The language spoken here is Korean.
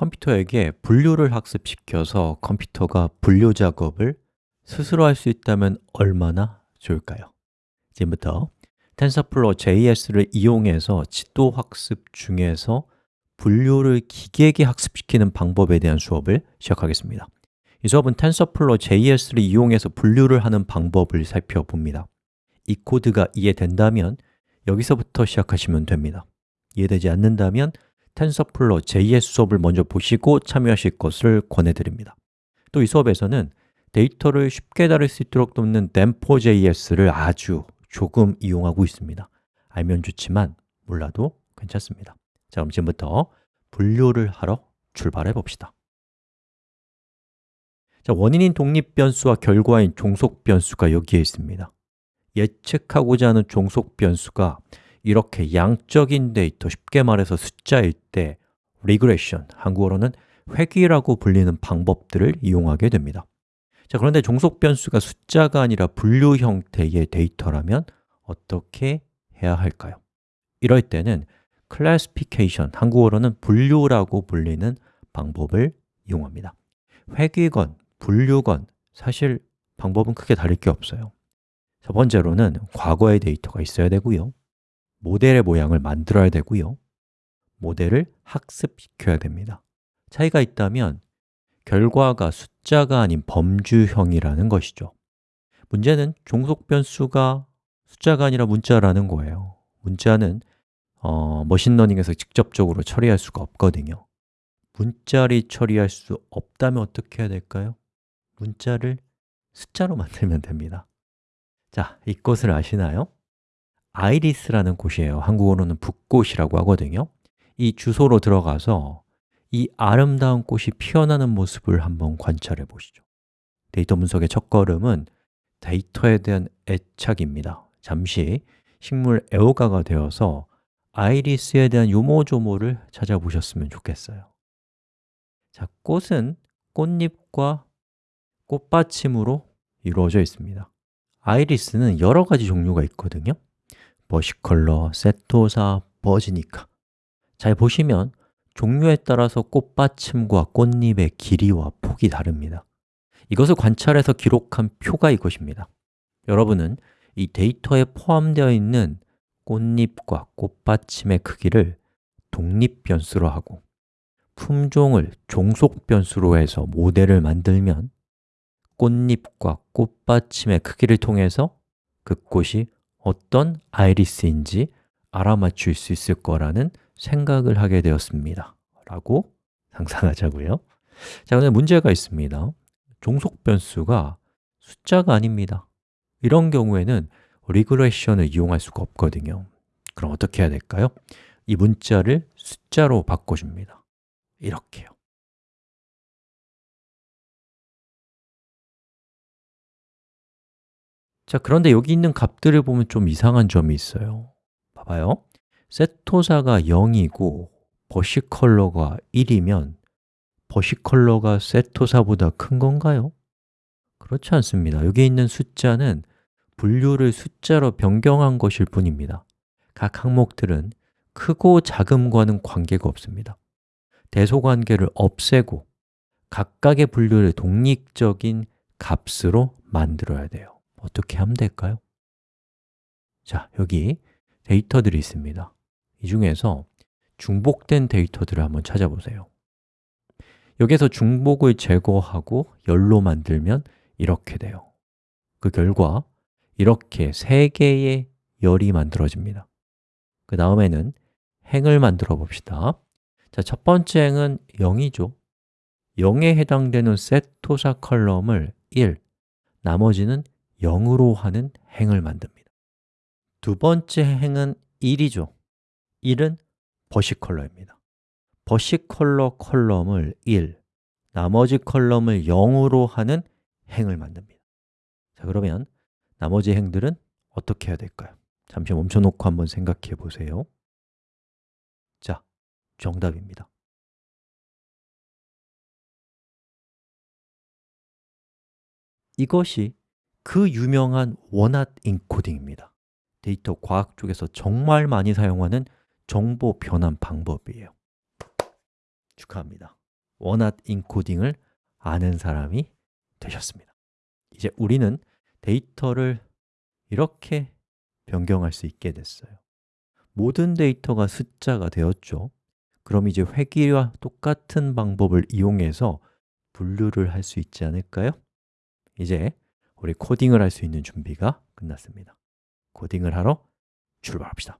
컴퓨터에게 분류를 학습시켜서 컴퓨터가 분류 작업을 스스로 할 수 있다면 얼마나 좋을까요? 지금부터 TensorFlow JS를 이용해서 지도 학습 중에서 분류를 기계에게 학습시키는 방법에 대한 수업을 시작하겠습니다. 이 수업은 TensorFlow JS를 이용해서 분류를 하는 방법을 살펴봅니다. 이 코드가 이해된다면 여기서부터 시작하시면 됩니다. 이해되지 않는다면 TensorFlow JS 수업을 먼저 보시고 참여하실 것을 권해드립니다. 또 이 수업에서는 데이터를 쉽게 다룰 수 있도록 돕는 Dempo.js를 아주 조금 이용하고 있습니다. 알면 좋지만 몰라도 괜찮습니다. 자, 그럼 지금부터 분류를 하러 출발해 봅시다. 자, 원인인 독립 변수와 결과인 종속 변수가 여기에 있습니다. 예측하고자 하는 종속 변수가 이렇게 양적인 데이터, 쉽게 말해서 숫자일 때 regression, 한국어로는 회귀라고 불리는 방법들을 이용하게 됩니다. 자, 그런데 종속 변수가 숫자가 아니라 분류 형태의 데이터라면 어떻게 해야 할까요? 이럴 때는 classification, 한국어로는 분류라고 불리는 방법을 이용합니다. 회귀건, 분류건, 사실 방법은 크게 다를 게 없어요. 첫 번째로는 과거의 데이터가 있어야 되고요 모델의 모양을 만들어야 되고요. 모델을 학습시켜야 됩니다. 차이가 있다면 결과가 숫자가 아닌 범주형이라는 것이죠. 문제는 종속 변수가 숫자가 아니라 문자라는 거예요. 문자는 어, 머신러닝에서 직접적으로 처리할 수가 없거든요. 문자를 처리할 수 없다면 어떻게 해야 될까요? 문자를 숫자로 만들면 됩니다. 자, 이것을 아시나요? 아이리스라는 곳이에요. 한국어로는 붓꽃이라고 하거든요. 이 주소로 들어가서 이 아름다운 꽃이 피어나는 모습을 한번 관찰해 보시죠. 데이터 분석의 첫걸음은 데이터에 대한 애착입니다. 잠시 식물 애호가가 되어서 아이리스에 대한 요모조모를 찾아보셨으면 좋겠어요. 자, 꽃은 꽃잎과 꽃받침으로 이루어져 있습니다. 아이리스는 여러 가지 종류가 있거든요 버시컬러, 세토사, 버지니카. 잘 보시면 종류에 따라서 꽃받침과 꽃잎의 길이와 폭이 다릅니다. 이것을 관찰해서 기록한 표가 이것입니다. 여러분은 이 데이터에 포함되어 있는 꽃잎과 꽃받침의 크기를 독립 변수로 하고 품종을 종속 변수로 해서 모델을 만들면 꽃잎과 꽃받침의 크기를 통해서 그 꽃이 어떤 아이리스인지 알아맞힐 수 있을 거라는 생각을 하게 되었습니다. 라고 상상하자고요. 자, 근데 문제가 있습니다. 종속 변수가 숫자가 아닙니다. 이런 경우에는 리그레션을 이용할 수가 없거든요. 그럼 어떻게 해야 될까요? 이 문자를 숫자로 바꿔줍니다. 이렇게요 자, 그런데 여기 있는 값들을 보면 좀 이상한 점이 있어요. 봐봐요. 세토사가 0이고 버시 컬러가 1이면 버시 컬러가 세토사보다 큰 건가요? 그렇지 않습니다. 여기 있는 숫자는 분류를 숫자로 변경한 것일 뿐입니다. 각 항목들은 크고 작음과는 관계가 없습니다. 대소관계를 없애고 각각의 분류를 독립적인 값으로 만들어야 돼요 어떻게 하면 될까요? 자, 여기 데이터들이 있습니다. 이 중에서 중복된 데이터들을 한번 찾아보세요. 여기서 중복을 제거하고 열로 만들면 이렇게 돼요. 그 결과 이렇게 세 개의 열이 만들어집니다. 그 다음에는 행을 만들어 봅시다. 자, 첫 번째 행은 0이죠. 0에 해당되는 세토사 컬럼을 1, 나머지는 0으로 하는 행을 만듭니다. 두 번째 행은 1이죠. 1은 versicolor입니다. versicolor column을 1, 나머지 column을 0으로 하는 행을 만듭니다. 자, 그러면 나머지 행들은 어떻게 해야 될까요? 잠시 멈춰놓고 한번 생각해 보세요. 자, 정답입니다. 이것이 그 유명한 one-hot encoding입니다. 데이터 과학 쪽에서 정말 많이 사용하는 정보 변환 방법이에요. 축하합니다. one-hot encoding을 아는 사람이 되셨습니다. 이제 우리는 데이터를 이렇게 변경할 수 있게 됐어요. 모든 데이터가 숫자가 되었죠. 그럼 이제 회귀와 똑같은 방법을 이용해서 분류를 할 수 있지 않을까요? 이제 우리 코딩을 할 수 있는 준비가 끝났습니다. 코딩을 하러 출발합시다